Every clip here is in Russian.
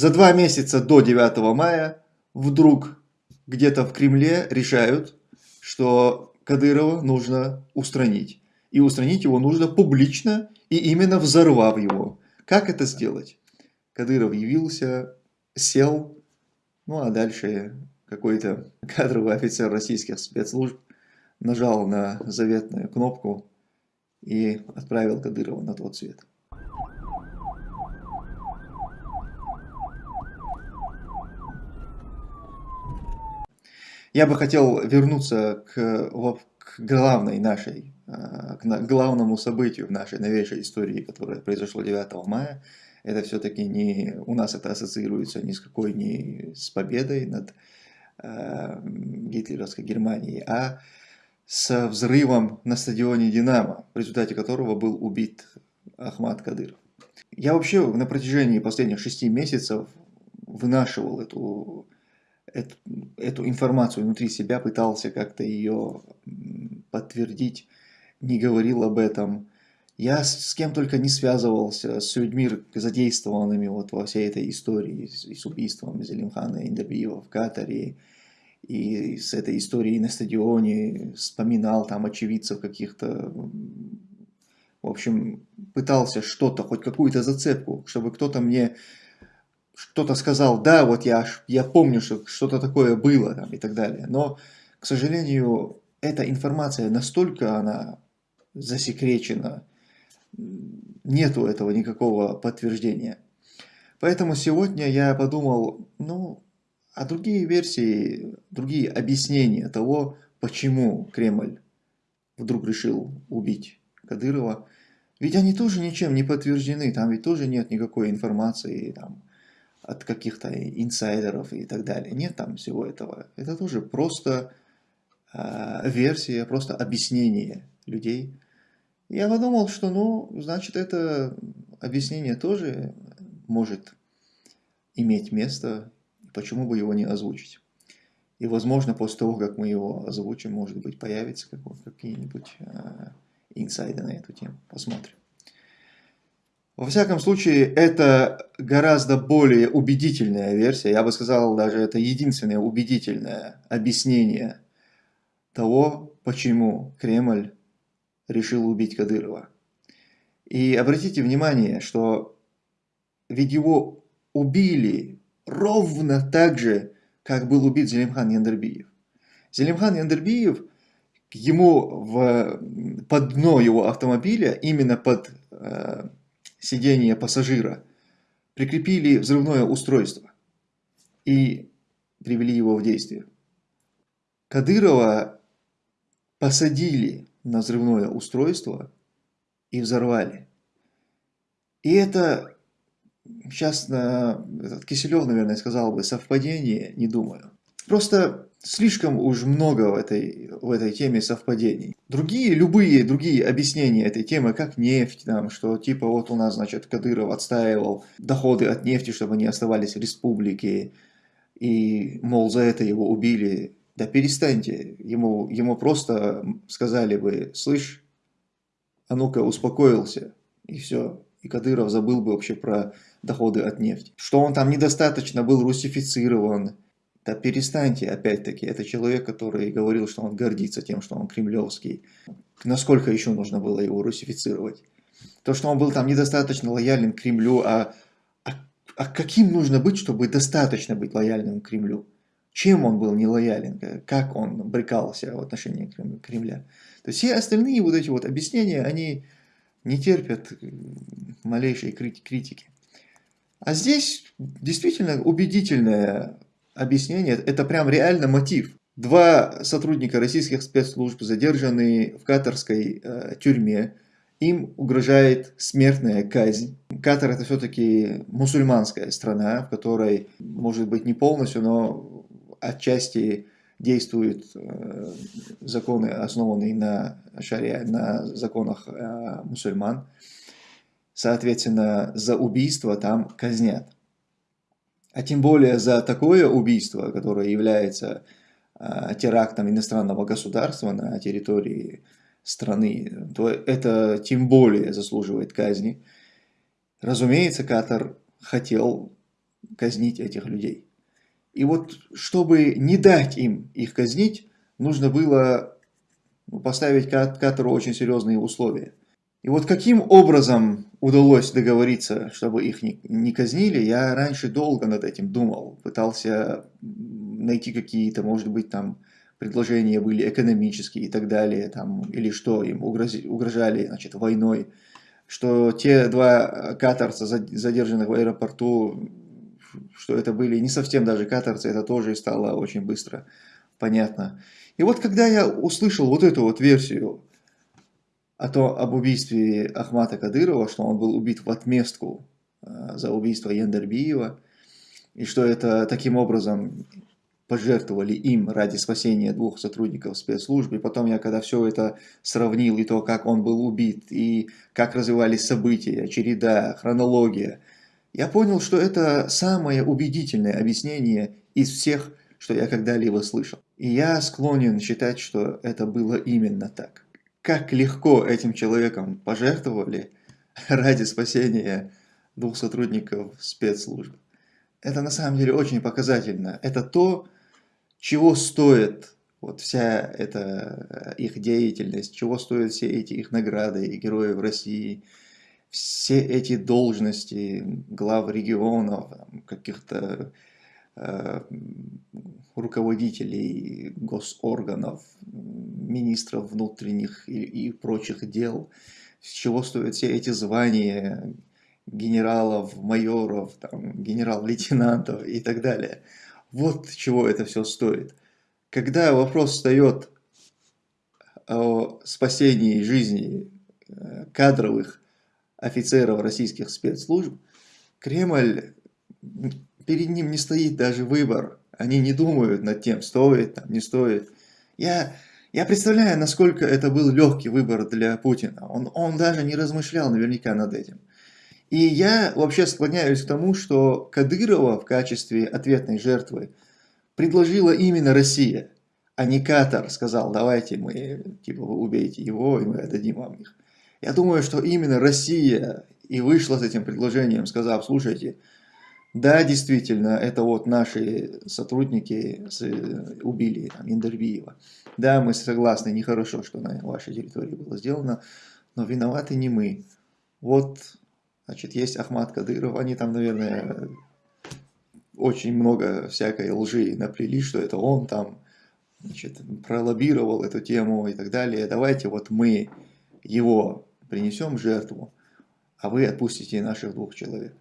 За два месяца до 9 мая вдруг где-то в Кремле решают, что Кадырова нужно устранить. И устранить его нужно публично и именно взорвав его. Как это сделать? Кадыров явился, сел, ну а дальше какой-то кадровый офицер российских спецслужб нажал на заветную кнопку и отправил Кадырова на тот свет. Я бы хотел вернуться к, к главной нашей, а, к главному событию в нашей новейшей истории, которое произошло 9 мая. Это все-таки не у нас это ассоциируется ни с какой не с победой над э, гитлеровской Германией, а с взрывом на стадионе «Динамо», в результате которого был убит Ахмад Кадыров. Я вообще на протяжении последних шести месяцев вынашивал эту эту, эту информацию внутри себя, пытался как-то ее подтвердить, не говорил об этом. Я с, с кем только не связывался, с людьми, задействованными вот во всей этой истории, с, с убийством Зелимхана Индабиева в Катаре, и с этой историей на стадионе, вспоминал там очевидцев каких-то, в общем, пытался что-то, хоть какую-то зацепку, чтобы кто-то мне что-то сказал, да, вот я, я помню, что что-то такое было там, и так далее. Но, к сожалению, эта информация настолько она засекречена, нету этого никакого подтверждения. Поэтому сегодня я подумал, ну, а другие версии, другие объяснения того, почему Кремль вдруг решил убить Кадырова, ведь они тоже ничем не подтверждены, там ведь тоже нет никакой информации, там, от каких-то инсайдеров и так далее. Нет там всего этого. Это тоже просто э, версия, просто объяснение людей. Я подумал, что, ну, значит, это объяснение тоже может иметь место, почему бы его не озвучить. И, возможно, после того, как мы его озвучим, может быть, появится какие-нибудь э, инсайды на эту тему. Посмотрим. Во всяком случае, это гораздо более убедительная версия, я бы сказал, даже это единственное убедительное объяснение того, почему Кремль решил убить Кадырова. И обратите внимание, что ведь его убили ровно так же, как был убит Зелимхан Яндербиев. Зелимхан Яндербиев, ему в, под дно его автомобиля, именно под э, сидения пассажира, прикрепили взрывное устройство и привели его в действие. Кадырова посадили на взрывное устройство и взорвали. И это, сейчас на, Киселев, наверное, сказал бы, совпадение, не думаю. Просто слишком уж много в этой, в этой теме совпадений. Другие, любые другие объяснения этой темы, как нефть, там, что типа вот у нас, значит, Кадыров отстаивал доходы от нефти, чтобы они оставались в республике, и, мол, за это его убили. Да перестаньте, ему, ему просто сказали бы, слышь, а ну-ка успокоился, и все. И Кадыров забыл бы вообще про доходы от нефти. Что он там недостаточно был русифицирован, да перестаньте, опять-таки, это человек, который говорил, что он гордится тем, что он кремлевский. Насколько еще нужно было его русифицировать? То, что он был там недостаточно лоялен к Кремлю, а, а, а каким нужно быть, чтобы достаточно быть лояльным Кремлю? Чем он был не лоялен? Как он брекался в отношении Кремля? То есть все остальные вот эти вот объяснения, они не терпят малейшей критики. А здесь действительно убедительная объяснение, это прям реально мотив. Два сотрудника российских спецслужб задержаны в катарской э, тюрьме. Им угрожает смертная казнь. Катар это все-таки мусульманская страна, в которой, может быть, не полностью, но отчасти действуют э, законы, основанные на шаре, на законах э, мусульман. Соответственно, за убийство там казнят а тем более за такое убийство, которое является э, терактом иностранного государства на территории страны, то это тем более заслуживает казни. Разумеется, Катар хотел казнить этих людей. И вот, чтобы не дать им их казнить, нужно было ну, поставить Катару очень серьезные условия. И вот каким образом удалось договориться, чтобы их не, не казнили, я раньше долго над этим думал, пытался найти какие-то, может быть, там предложения были экономические и так далее, там, или что им угрози, угрожали значит, войной, что те два катарца, задержанных в аэропорту, что это были не совсем даже катарцы, это тоже стало очень быстро понятно. И вот когда я услышал вот эту вот версию о том, об убийстве Ахмата Кадырова, что он был убит в отместку э, за убийство Яндербиева, и что это таким образом пожертвовали им ради спасения двух сотрудников спецслужб. И потом я, когда все это сравнил, и то, как он был убит, и как развивались события, череда, хронология, я понял, что это самое убедительное объяснение из всех, что я когда-либо слышал. И я склонен считать, что это было именно так. Как легко этим человеком пожертвовали ради спасения двух сотрудников спецслужб. Это на самом деле очень показательно. Это то, чего стоит вот вся эта э, их деятельность, чего стоят все эти их награды и герои в России, все эти должности глав регионов, каких-то руководителей госорганов, министров внутренних и, и прочих дел, с чего стоят все эти звания генералов, майоров, генерал-лейтенантов и так далее – вот чего это все стоит. Когда вопрос встает о спасении жизни э, кадровых офицеров российских спецслужб, Кремль, перед ним не стоит даже выбор. Они не думают над тем, стоит, там, не стоит. Я, я представляю, насколько это был легкий выбор для Путина. Он, он даже не размышлял наверняка над этим. И я вообще склоняюсь к тому, что Кадырова в качестве ответной жертвы предложила именно Россия, а не Катар сказал, давайте мы, типа, вы убейте его, и мы отдадим вам их. Я думаю, что именно Россия и вышла с этим предложением, сказав, слушайте, да, действительно, это вот наши сотрудники убили там, Индербиева. Да, мы согласны, нехорошо, что на вашей территории было сделано, но виноваты не мы. Вот Значит, есть Ахмад Кадыров, они там, наверное, очень много всякой лжи наплели, что это он там, значит, пролоббировал эту тему и так далее. Давайте вот мы его принесем жертву, а вы отпустите наших двух человек.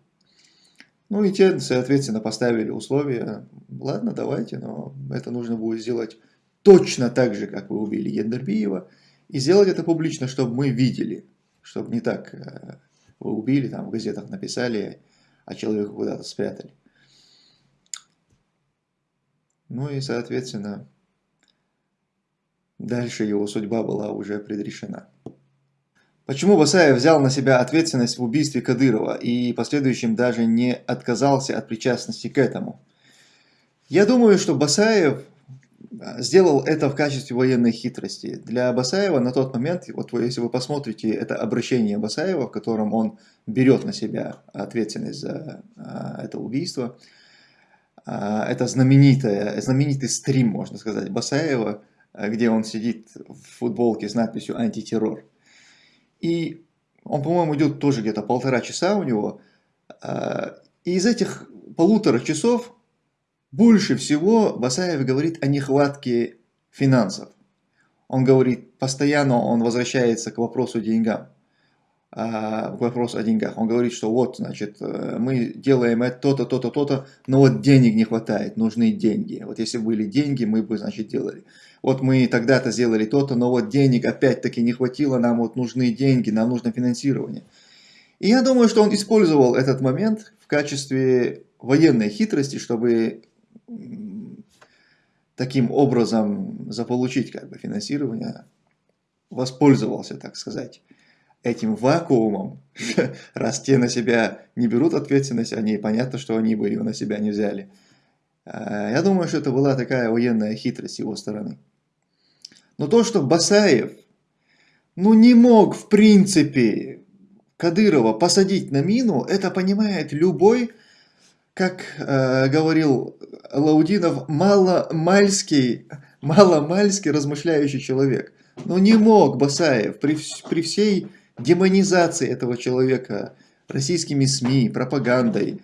Ну и те, соответственно, поставили условия, ладно, давайте, но это нужно будет сделать точно так же, как вы убили Ендербиева, и сделать это публично, чтобы мы видели, чтобы не так э, вы убили, там в газетах написали, а человека куда-то спрятали. Ну и, соответственно, дальше его судьба была уже предрешена. Почему Басаев взял на себя ответственность в убийстве Кадырова и последующем даже не отказался от причастности к этому? Я думаю, что Басаев сделал это в качестве военной хитрости. Для Басаева на тот момент, вот если вы посмотрите это обращение Басаева, в котором он берет на себя ответственность за а, это убийство, а, это знаменитое, знаменитый стрим, можно сказать, Басаева, где он сидит в футболке с надписью «Антитеррор». И он, по-моему, идет тоже где-то полтора часа у него. А, и из этих полутора часов больше всего Басаев говорит о нехватке финансов. Он говорит, постоянно он возвращается к вопросу деньгам, а, к вопросу о деньгах. Он говорит, что вот, значит, э, мы делаем это, то-то, то-то, то-то, но вот денег не хватает, нужны деньги. Вот если были деньги, мы бы, значит, делали. Вот мы тогда-то сделали то-то, но вот денег опять-таки не хватило, нам вот нужны деньги, нам нужно финансирование. И я думаю, что он использовал этот момент в качестве военной хитрости, чтобы таким образом заполучить как бы финансирование, воспользовался, так сказать, этим вакуумом, раз те на себя не берут ответственность, они понятно, что они бы ее на себя не взяли. А, я думаю, что это была такая военная хитрость его стороны. Но то, что Басаев, ну не мог в принципе Кадырова посадить на мину, это понимает любой как э, говорил Лаудинов, маломальский, маломальский размышляющий человек. Но не мог Басаев при, при всей демонизации этого человека российскими СМИ, пропагандой,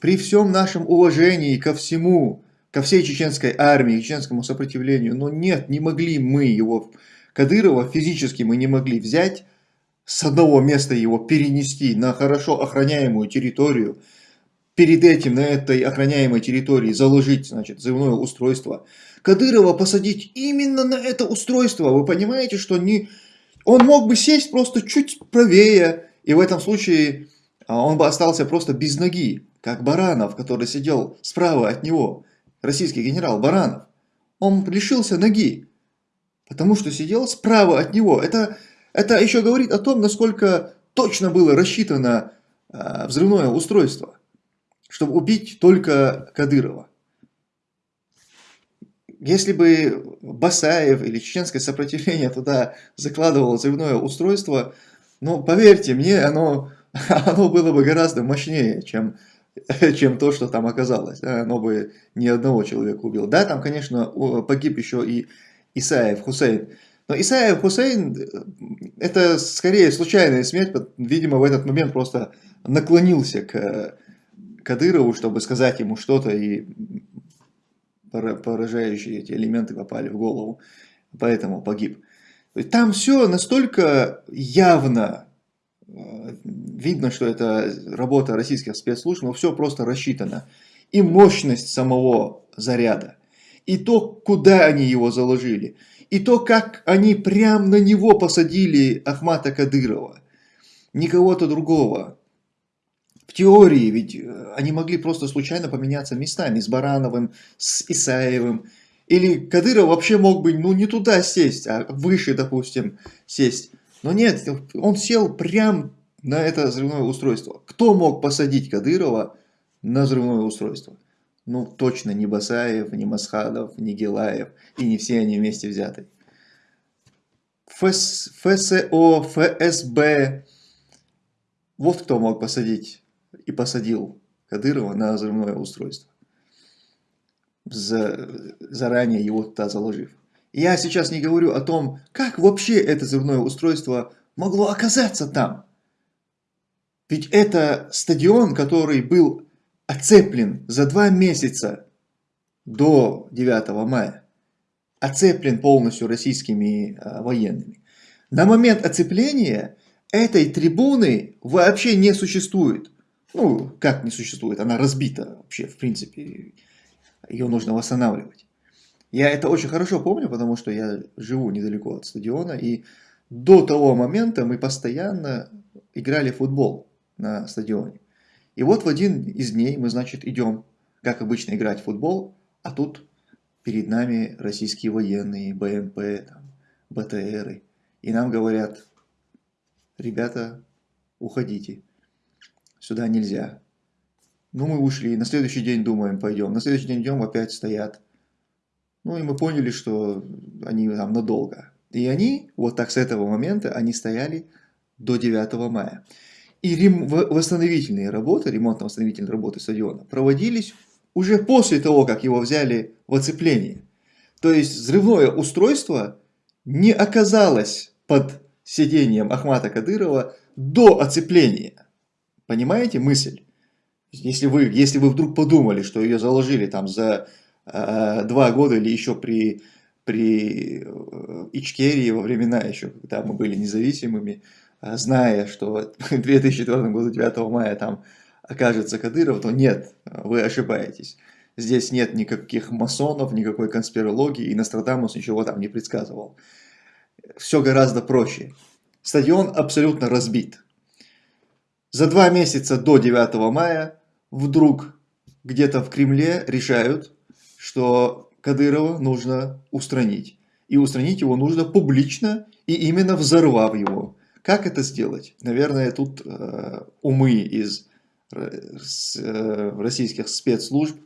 при всем нашем уважении ко всему, ко всей чеченской армии, чеченскому сопротивлению, но нет, не могли мы его, Кадырова, физически мы не могли взять, с одного места его перенести на хорошо охраняемую территорию, перед этим на этой охраняемой территории заложить, значит, взрывное устройство, Кадырова посадить именно на это устройство. Вы понимаете, что не... он мог бы сесть просто чуть правее, и в этом случае а, он бы остался просто без ноги, как Баранов, который сидел справа от него, российский генерал Баранов. Он лишился ноги, потому что сидел справа от него. Это, это еще говорит о том, насколько точно было рассчитано э, взрывное устройство, чтобы убить только Кадырова. Если бы Басаев или чеченское сопротивление туда закладывало взрывное устройство, ну, поверьте мне, оно, оно было бы гораздо мощнее, чем, чем то, что там оказалось. Оно бы ни одного человека убило. Да, там, конечно, погиб еще и Исаев Хусейн. Но Исаев Хусейн, это скорее случайная смерть, видимо, в этот момент просто наклонился к Кадырову, чтобы сказать ему что-то, и поражающие эти элементы попали в голову, поэтому погиб. Там все настолько явно, э, видно, что это работа российских спецслужб, но все просто рассчитано. И мощность самого заряда, и то, куда они его заложили, и то, как они прямо на него посадили Ахмата Кадырова, не кого-то другого теории ведь э, они могли просто случайно поменяться местами с Барановым, с Исаевым. Или Кадыров вообще мог бы ну, не туда сесть, а выше, допустим, сесть. Но нет, он сел прямо на это взрывное устройство. Кто мог посадить Кадырова на взрывное устройство? Ну, точно не Басаев, не Масхадов, не Гелаев, и не все они вместе взяты. ФС, ФСО, ФСБ, вот кто мог посадить и посадил Кадырова на взрывное устройство, за, заранее его туда заложив. Я сейчас не говорю о том, как вообще это взрывное устройство могло оказаться там. Ведь это стадион, который был оцеплен за два месяца до 9 мая. Оцеплен полностью российскими а, военными. На момент оцепления этой трибуны вообще не существует. Ну, как не существует, она разбита вообще, в принципе, ее нужно восстанавливать. Я это очень хорошо помню, потому что я живу недалеко от стадиона, и до того момента мы постоянно играли в футбол на стадионе. И вот в один из дней мы, значит, идем, как обычно, играть в футбол, а тут перед нами российские военные, БМП, там, БТРы. И нам говорят, ребята, уходите сюда нельзя. Ну, мы ушли, на следующий день думаем, пойдем. На следующий день идем, опять стоят. Ну, и мы поняли, что они там надолго. И они, вот так с этого момента, они стояли до 9 мая. И рем... восстановительные работы, ремонтно-восстановительные работы стадиона проводились уже после того, как его взяли в оцепление. То есть взрывное устройство не оказалось под сидением Ахмата Кадырова до оцепления. Понимаете мысль? Если вы, если вы вдруг подумали, что ее заложили там за э, два года или еще при, при э, Ичкерии во времена еще, когда мы были независимыми, э, зная, что в 2004 году 9 мая там окажется Кадыров, то нет, вы ошибаетесь. Здесь нет никаких масонов, никакой конспирологии, и Нострадамус ничего там не предсказывал. Все гораздо проще. Стадион абсолютно разбит. За два месяца до 9 мая вдруг где-то в Кремле решают, что Кадырова нужно устранить. И устранить его нужно публично и именно взорвав его. Как это сделать? Наверное, тут э, умы из э, э, российских спецслужб,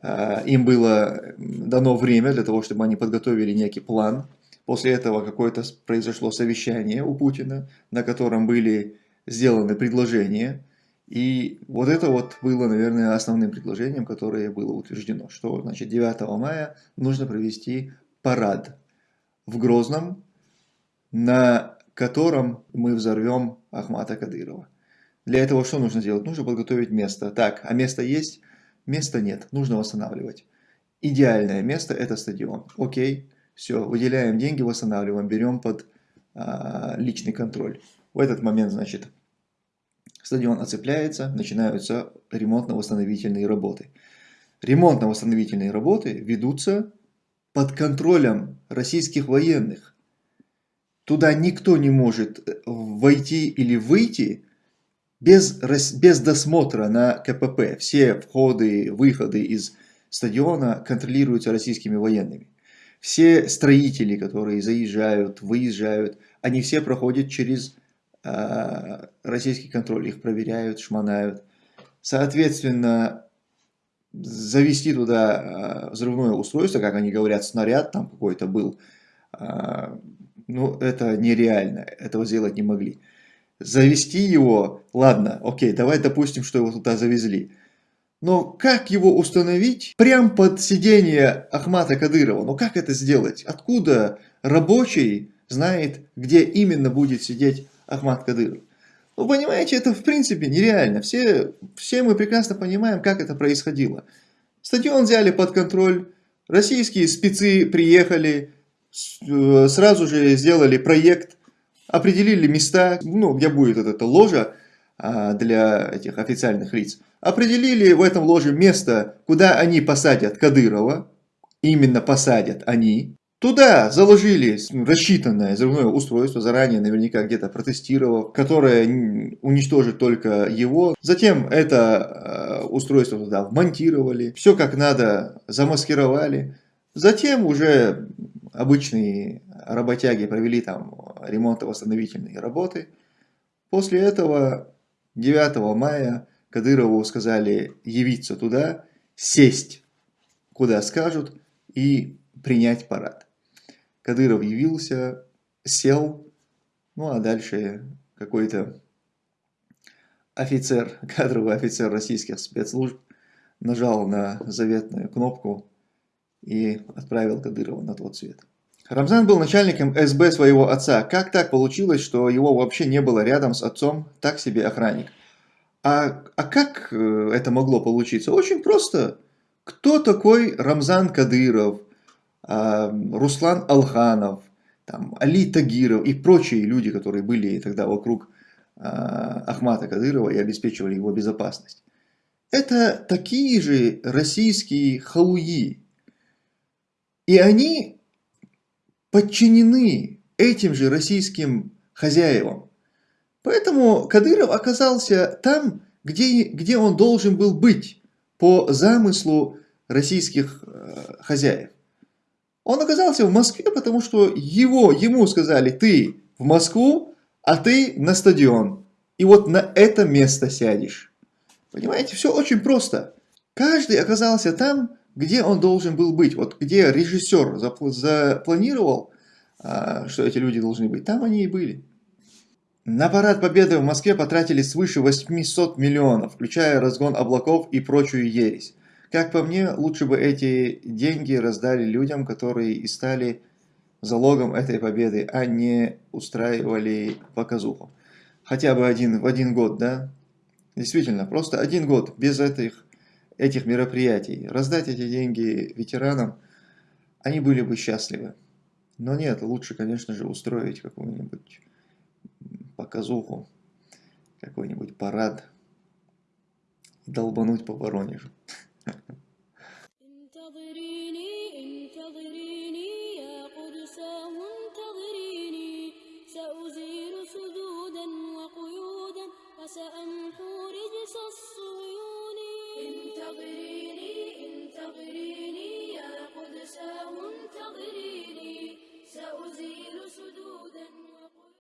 э, им было дано время для того, чтобы они подготовили некий план. После этого какое-то произошло совещание у Путина, на котором были сделаны предложения, И вот это вот было, наверное, основным предложением, которое было утверждено, что значит, 9 мая нужно провести парад в Грозном, на котором мы взорвем Ахмата Кадырова. Для этого что нужно сделать? Нужно подготовить место. Так, а место есть? Места нет, нужно восстанавливать. Идеальное место это стадион. Окей, все, выделяем деньги, восстанавливаем, берем под а, личный контроль. В этот момент, значит, стадион оцепляется, начинаются ремонтно-восстановительные работы. Ремонтно-восстановительные работы ведутся под контролем российских военных. Туда никто не может э, войти или выйти без, без досмотра на КПП. Все входы, выходы из стадиона контролируются российскими военными. Все строители, которые заезжают, выезжают, они все проходят через российский контроль, их проверяют, шмонают. Соответственно, завести туда э, взрывное устройство, как они говорят, снаряд там какой-то был, э, ну, это нереально, этого сделать не могли. Завести его, ладно, окей, давай допустим, что его туда завезли. Но как его установить прямо под сиденье Ахмата Кадырова? Ну как это сделать? Откуда рабочий знает, где именно будет сидеть Ахмат Кадыров? Ну понимаете, это в принципе нереально. Все, все мы прекрасно понимаем, как это происходило. Стадион взяли под контроль, российские спецы приехали, э, сразу же сделали проект, определили места, ну, где будет эта ложа а, для этих официальных лиц определили в этом ложе место, куда они посадят Кадырова, именно посадят они. Туда заложили рассчитанное взрывное устройство, заранее наверняка где-то протестировав, которое уничтожит только его. Затем это э, устройство туда вмонтировали, все как надо замаскировали. Затем уже обычные работяги провели там ремонтно-восстановительные работы. После этого 9 мая Кадырову сказали явиться туда, сесть, куда скажут, и принять парад. Кадыров явился, сел, ну а дальше какой-то офицер, кадровый офицер российских спецслужб нажал на заветную кнопку и отправил Кадырова на тот свет. Рамзан был начальником СБ своего отца. Как так получилось, что его вообще не было рядом с отцом, так себе охранник? А, а как э, это могло получиться? Очень просто. Кто такой Рамзан Кадыров, Руслан Алханов, там, Али Тагиров и прочие люди, которые были тогда вокруг а, Ахмата Кадырова и обеспечивали его безопасность? Это такие же российские халуи. И они подчинены этим же российским хозяевам. Поэтому Кадыров оказался там, где, где он должен был быть по замыслу российских э, хозяев. Он оказался в Москве, потому что его, ему сказали, ты в Москву, а ты на стадион. И вот на это место сядешь. Понимаете, все очень просто. Каждый оказался там, где он должен был быть. Вот где режиссер запланировал, а, что эти люди должны быть, там они и были. На парад Победы в Москве потратили свыше 800 миллионов, включая разгон облаков и прочую ересь. Как по мне, лучше бы эти деньги раздали людям, которые и стали залогом этой победы, а не устраивали показуху. Хотя бы один, в один год, да? Действительно, просто один год без этих, этих мероприятий. Раздать эти деньги ветеранам, они были бы счастливы. Но нет, лучше, конечно же, устроить какую-нибудь показуху, какой-нибудь парад долбануть по Воронежу. انتظريني انتظريني يا قدس انتظريني سأزيل سدودا وقيودا وسأمحو رجس الصيون انتظريني انتظريني يا قدس انتظريني سأزيل سدودا